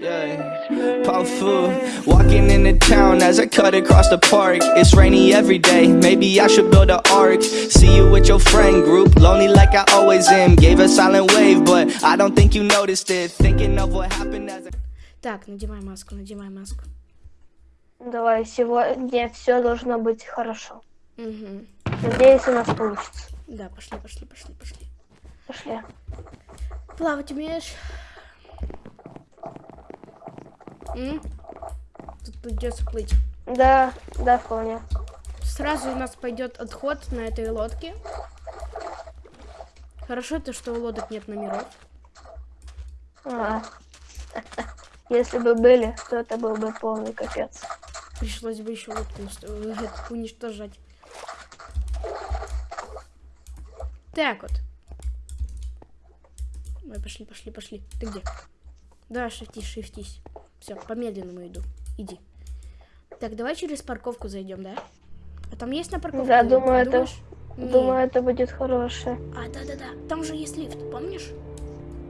Yeah, powerful. Walking into town as I cut across the park. It's rainy every day. Maybe I should build an ark. See you with your friend group, lonely like I always am. Gave a silent wave, but I don't think you noticed it. Thinking of what happened as I. Так, надевай маску, надевай маску. Давай, сегодня все должно быть хорошо. Угу. Надеюсь, у нас получится. Да, пошли, пошли, пошли, пошли. Пошли. Плавать умеешь? М? Тут придется плыть. Да, да, вполне. Сразу у нас пойдет отход на этой лодке. Хорошо то, что у лодок нет номеров. А. Если бы были, то это был бы полный капец. Пришлось бы еще лодку э, уничтожать. Так вот. Ой, пошли, пошли, пошли. Ты где? Да, шифтись, шифтись. Все, по-медленному иду. Иди. Так, давай через парковку зайдем, да? А там есть на парковке? Да, думаю, это- думаешь? Думаю, это будет хорошее. А, да-да-да. Там же есть лифт, помнишь?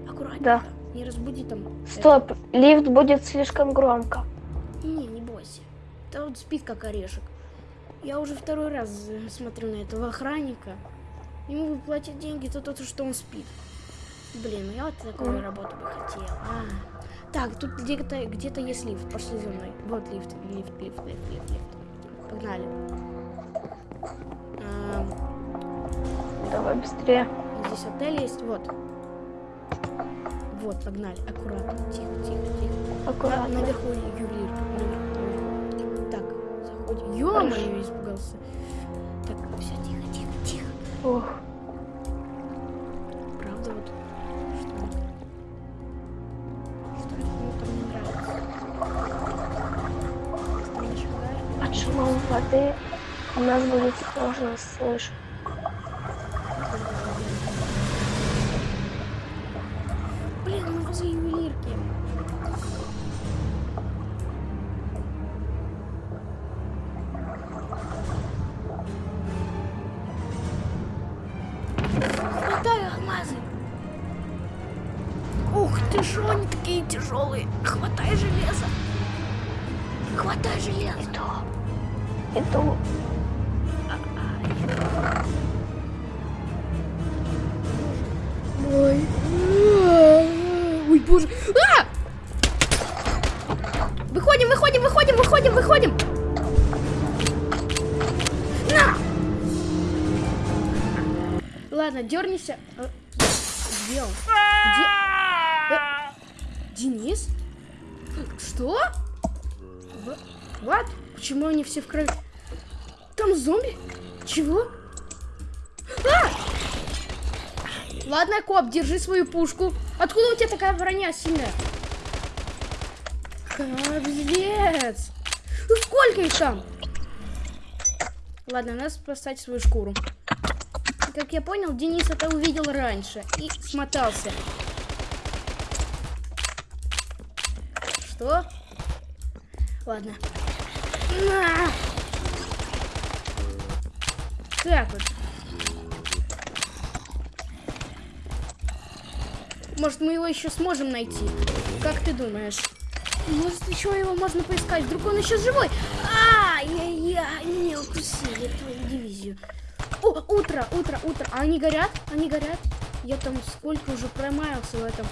Аккуратненько. Да. Не разбуди там. Стоп, лифт будет слишком громко. Не, не бойся. Да вот спит как орешек. Я уже второй раз э, смотрю на этого охранника. Ему платят деньги за то, что он спит. Блин, ну я вот такую Мгм. работу бы хотела. А. Так, тут где-то где-то есть лифт. Пошли за мной. Вот лифт, лифт, лифт, лифт, лифт, лифт. Погнали. Ам, Давай быстрее. здесь отель есть. Вот. Вот, погнали. Аккуратно. Тихо, тихо, тихо. Аккуратно. наверху ювелир. Наверху, наверху. Так, заходим. Ё-моё, испугался. Так, все, тихо, тихо, тихо. Ух, будет сложно слышать. Блин, мы возле ювелирки. Хватай алмазы. Ух ты ж, они такие тяжелые. Хватай железо. Хватай железо. Иду. Иду. Ой. Ой, боже. А! Выходим, выходим, выходим, выходим, выходим. На! Ладно, дернися. А, Где он? Где? Э, Денис? Что? What? Почему они все в крови? Там зомби? Чего? А! Ладно, коп, держи свою пушку. Откуда у тебя такая броня сильная? Капец. Ну сколько их там? Ладно, надо спасать свою шкуру. Как я понял, Денис это увидел раньше и смотался. Что? Ладно. На! Так вот. Может, мы его еще сможем найти? Как ты думаешь? Может, еще его можно поискать? Вдруг он еще живой? Ай-яй-яй, меня укусили твою дивизию. О, утро, утро, утро. А они горят? Они горят? Я там сколько уже промаялся в этом.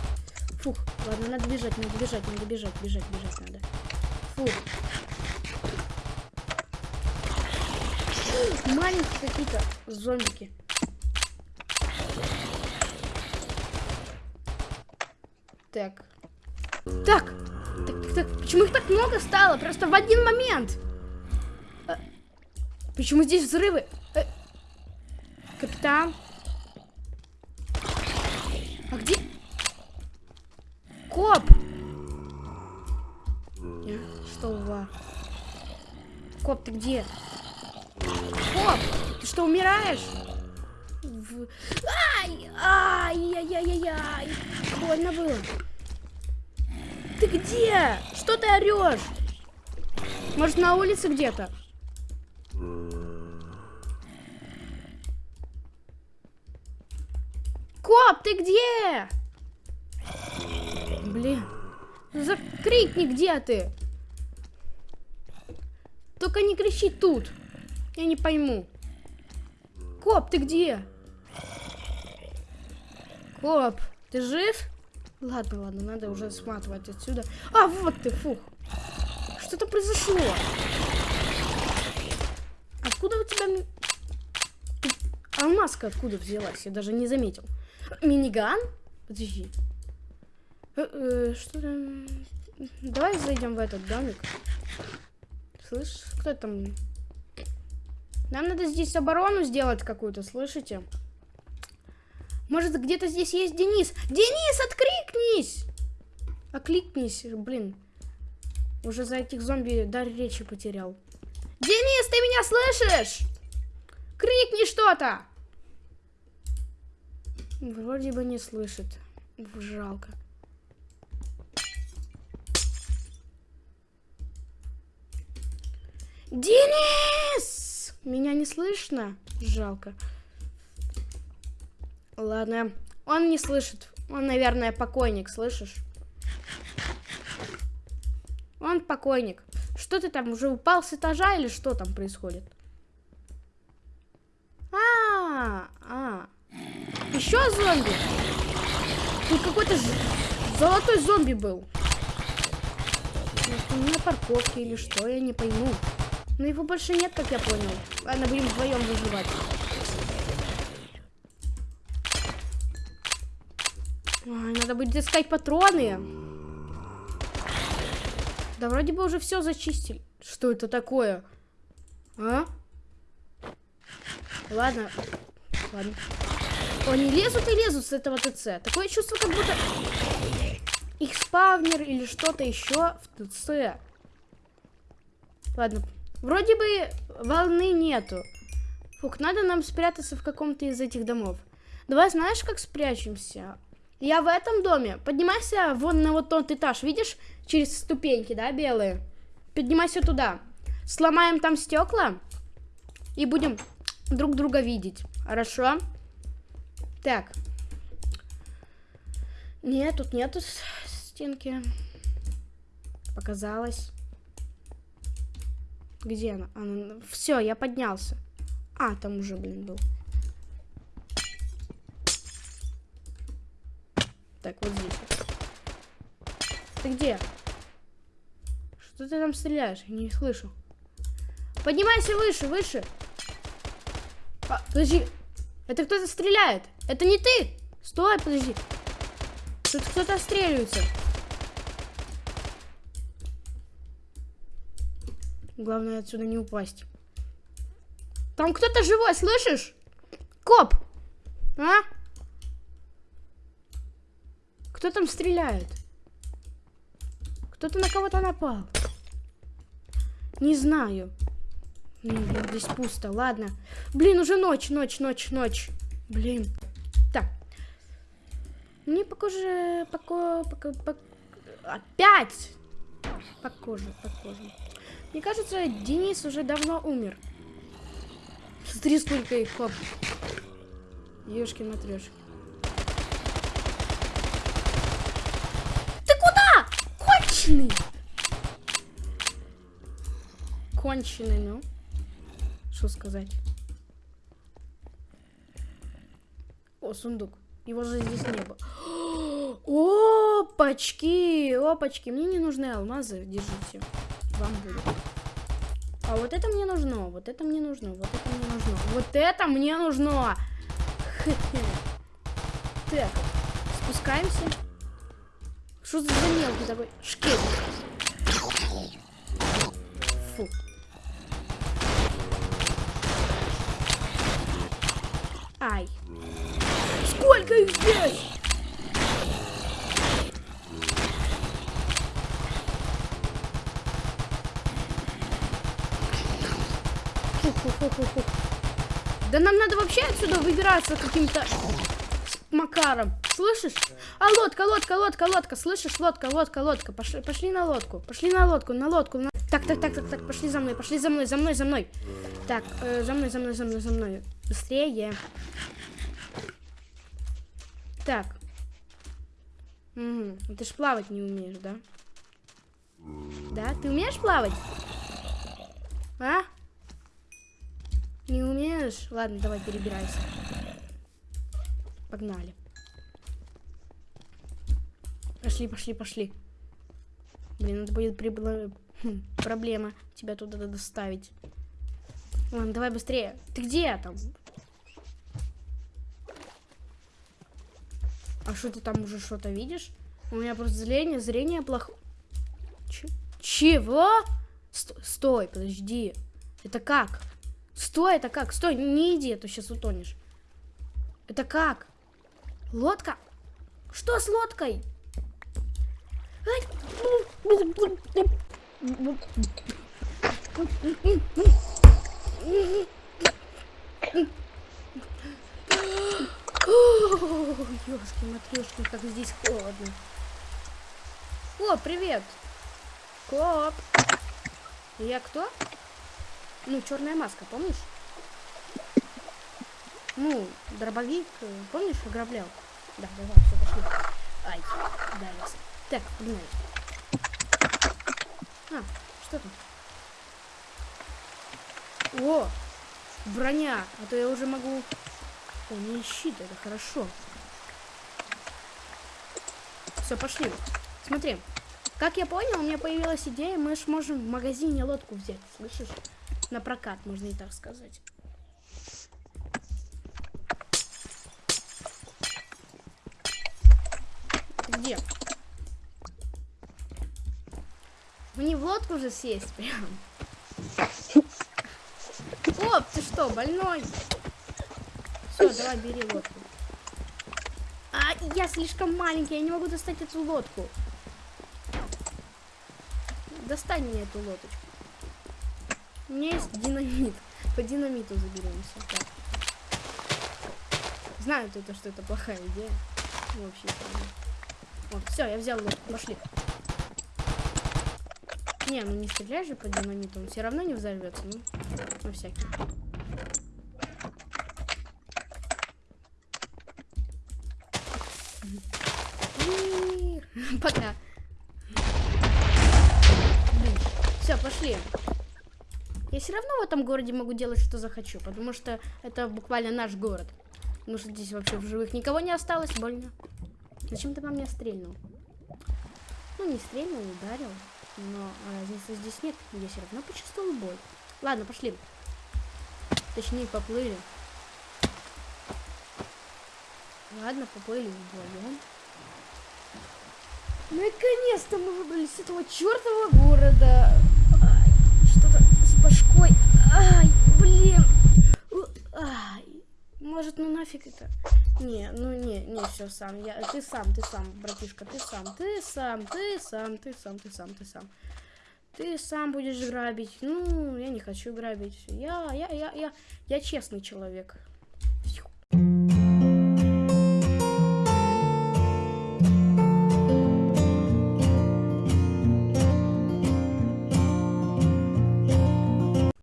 Фух, ладно, надо бежать, надо бежать, надо бежать, бежать, бежать надо. Фух. Маленькие какие-то зомбики. Так. Так. Так, так. Почему их так много стало? Просто в один момент. Э, Почему здесь взрывы? Э, Капитан? А где? Коп! Э, Что ва? Коп, ты где? Коп, ты что, умираешь? В- Ай! Ай-яй-яй-яй! Больно было. Ты где? Что ты орешь? Может, на улице где-то? Коп, ты где? Блин. Закрикни, где ты? Только не кричи тут. Я не пойму. Коп, ты где? Коп, ты жив? Ладно, ладно, надо уже сматывать отсюда. А, вот ты, фух. Что-то произошло. Откуда у тебя... А маска откуда взялась? Я даже не заметил. Миниган? Подожди. Э, э, что там? Давай зайдем в этот домик. Слышь, кто там? Нам надо здесь оборону сделать какую-то, слышите? Может, где-то здесь есть Денис? Денис, откликнись! Окликнись, блин. Уже за этих зомби дар речи потерял. Денис, ты меня слышишь? Крикни что-то! Вроде бы не слышит. Жалко. Денис! Меня не слышно? Жалко. Ладно. Он не слышит. Он, наверное, покойник, слышишь? Он покойник. Что ты там, уже упал с этажа или что там происходит? А, а. Еще зомби? Тут какой-то золотой зомби был. Может, на парковке или что, я не пойму. Но его больше нет, как я понял. Ладно, будем вдвоем выживать. Надо будет искать патроны. Да вроде бы уже все зачистили. Что это такое? А? Ладно. Ладно. Они лезут и лезут с этого ТЦ. Такое чувство, как будто их спавнер или что-то еще в ТЦ. Ладно. Вроде бы волны нету. Фух, надо нам спрятаться в каком-то из этих домов. Давай, знаешь, как спрячемся? Я в этом доме. Поднимайся вон на вот тот этаж, видишь? Через ступеньки, да, белые? Поднимайся туда. Сломаем там стекла и будем друг друга видеть. Хорошо? Так. Нет, тут нету стенки. Показалось. Где она? она... Все, я поднялся. А, там уже, блин, был. Так, вот здесь. Ты где? Что ты там стреляешь? Не слышу. Поднимайся выше, выше. А, подожди. Это кто-то стреляет. Это не ты. Стой, подожди. Тут кто-то отстреливается. Главное отсюда не упасть. Там кто-то живой, слышишь? Коп! А? Кто там стреляет? Кто-то на кого-то напал. Не знаю. Блин, здесь пусто, ладно. Блин, уже ночь, ночь, ночь, ночь. Блин. Так. Мне похоже... Поко... Поко... пок- Опять! Похоже, похоже. Мне кажется, Денис уже давно умер. Смотри, сколько их, хоп. Ёшкин матрешки. Ты куда? Конченый! Конченый, ну. Что сказать? О, сундук. Его же здесь не было. Опачки, опачки. Мне не нужны алмазы. Держите. Вам будет. А вот это мне нужно, вот это мне нужно, вот это мне нужно, вот это мне нужно. Так, спускаемся. Что за мелкий такой шкет? Фу. Ай. Сколько их здесь? Да нам надо вообще отсюда выбираться каким-то макаром. Слышишь? А лодка, лодка, лодка, лодка. Слышишь? Лодка, лодка, лодка. Пошли, пошли на лодку. Пошли на лодку, на лодку. на- Так, так, так, так, так. Пошли за мной, пошли за мной, за мной, за мной. Так, э, за мной, за мной, за мной, за мной. Быстрее. Так. Угу. Ты ж плавать не умеешь, да? Да? Ты умеешь плавать? А? Не умеешь? Ладно, давай перебирайся. Погнали. Пошли, пошли, пошли. Блин, это будет прибла- хм, проблема тебя туда доставить. Ладно, давай быстрее. Ты где там? А что ты там уже что-то видишь? У меня просто зрение, зрение плохо. Ч- чего? Сто- стой, подожди. Это как? Стой, это как? Стой, не иди, а то сейчас утонешь. Это как? Лодка? Что с лодкой? Ёшки, матрешки, как здесь холодно. О, привет. Коп. Я кто? Ну, черная маска, помнишь? Ну, дробовик, э, помнишь, ограблял? Да, давай, все, пошли. Ай, ударился. Так, погнали. А, что там? О, броня, а то я уже могу... О, не щит, это хорошо. Все, пошли. Смотри, как я понял, у меня появилась идея, мы ж можем в магазине лодку взять, слышишь? На прокат, можно и так сказать. Где? Мне в лодку же сесть прям. Оп, ты что, больной? Все, давай, бери лодку. А, я слишком маленький, я не могу достать эту лодку. Достань мне эту лодочку. У меня есть динамит. По динамиту заберемся. Так. Знаю то, что это плохая идея. Ну, Вообще. Вот, все, я взял лодку. Пошли. Не, ну не стреляй же по динамиту, он все равно не взорвется, ну, на всякий. Пока. Все, пошли. Я все равно в этом городе могу делать, что захочу, потому что это буквально наш город. Потому что здесь вообще в живых никого не осталось, больно. Зачем ты по мне стрельнул? Ну, не стрельнул, ударил. Но разницы здесь нет. Я все равно почувствовал боль. Ладно, пошли. Точнее, поплыли. Ладно, поплыли вдвоем. Наконец-то мы выбрались с этого чертового города. Что-то с башкой. Ай, блин. Ай. Может, ну нафиг это? Не, ну не, не, все сам. Я, ты сам, ты сам, братишка, ты сам, ты сам, ты сам, ты сам, ты сам, ты сам. Ты сам будешь грабить. Ну, я не хочу грабить. Я, я, я, я, я честный человек.